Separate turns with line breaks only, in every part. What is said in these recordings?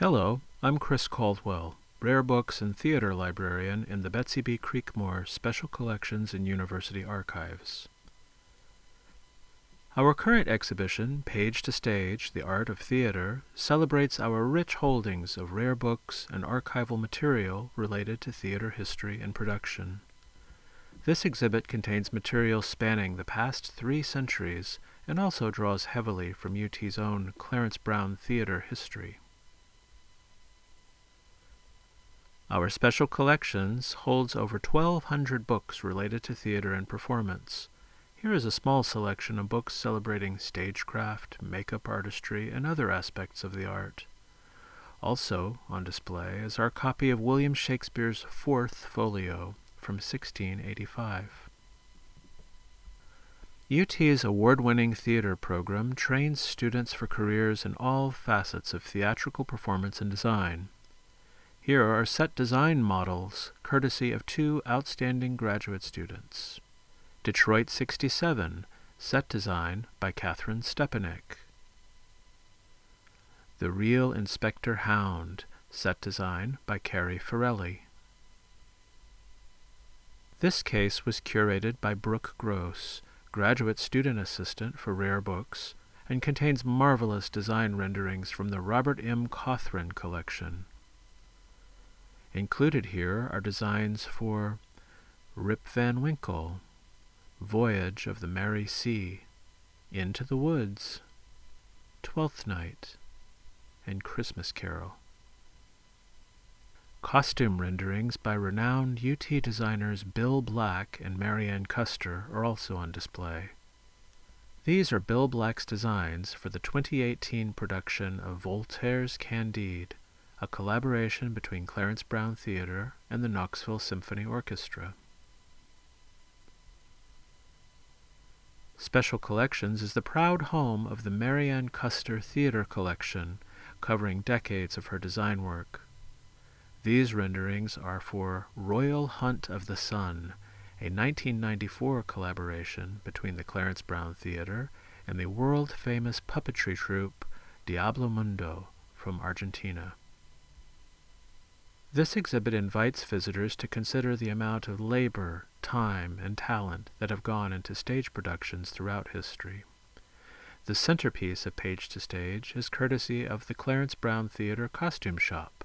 Hello, I'm Chris Caldwell, Rare Books and Theater Librarian in the Betsy B. Creekmore Special Collections and University Archives. Our current exhibition, Page to Stage, The Art of Theater, celebrates our rich holdings of rare books and archival material related to theater history and production. This exhibit contains material spanning the past three centuries and also draws heavily from UT's own Clarence Brown theater history. Our special collections holds over 1,200 books related to theater and performance. Here is a small selection of books celebrating stagecraft, makeup artistry, and other aspects of the art. Also on display is our copy of William Shakespeare's Fourth Folio from 1685. UT's award-winning theater program trains students for careers in all facets of theatrical performance and design. Here are set design models, courtesy of two outstanding graduate students. Detroit 67, set design by Catherine Stepanek. The Real Inspector Hound, set design by Carrie Forelli. This case was curated by Brooke Gross, graduate student assistant for Rare Books, and contains marvelous design renderings from the Robert M. Cothran collection. Included here are designs for Rip Van Winkle, Voyage of the Mary Sea, Into the Woods, Twelfth Night, and Christmas Carol. Costume renderings by renowned UT designers Bill Black and Marianne Custer are also on display. These are Bill Black's designs for the 2018 production of Voltaire's Candide, a collaboration between Clarence Brown Theater and the Knoxville Symphony Orchestra. Special Collections is the proud home of the Marianne Custer Theater Collection, covering decades of her design work. These renderings are for Royal Hunt of the Sun, a 1994 collaboration between the Clarence Brown Theater and the world-famous puppetry troupe Diablo Mundo from Argentina. This exhibit invites visitors to consider the amount of labor, time, and talent that have gone into stage productions throughout history. The centerpiece of Page to Stage is courtesy of the Clarence Brown Theater Costume Shop.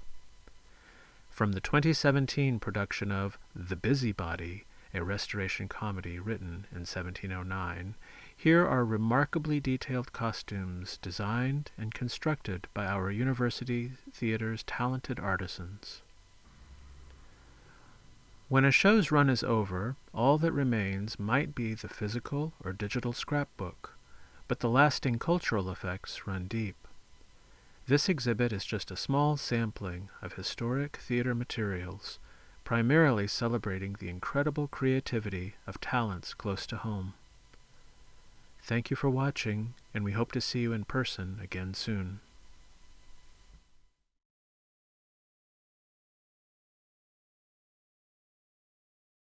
From the 2017 production of The Busybody, a restoration comedy written in 1709, here are remarkably detailed costumes designed and constructed by our university theater's talented artisans. When a show's run is over, all that remains might be the physical or digital scrapbook, but the lasting cultural effects run deep. This exhibit is just a small sampling of historic theater materials, primarily celebrating the incredible creativity of talents close to home. Thank you for watching, and we hope to see you in person again soon.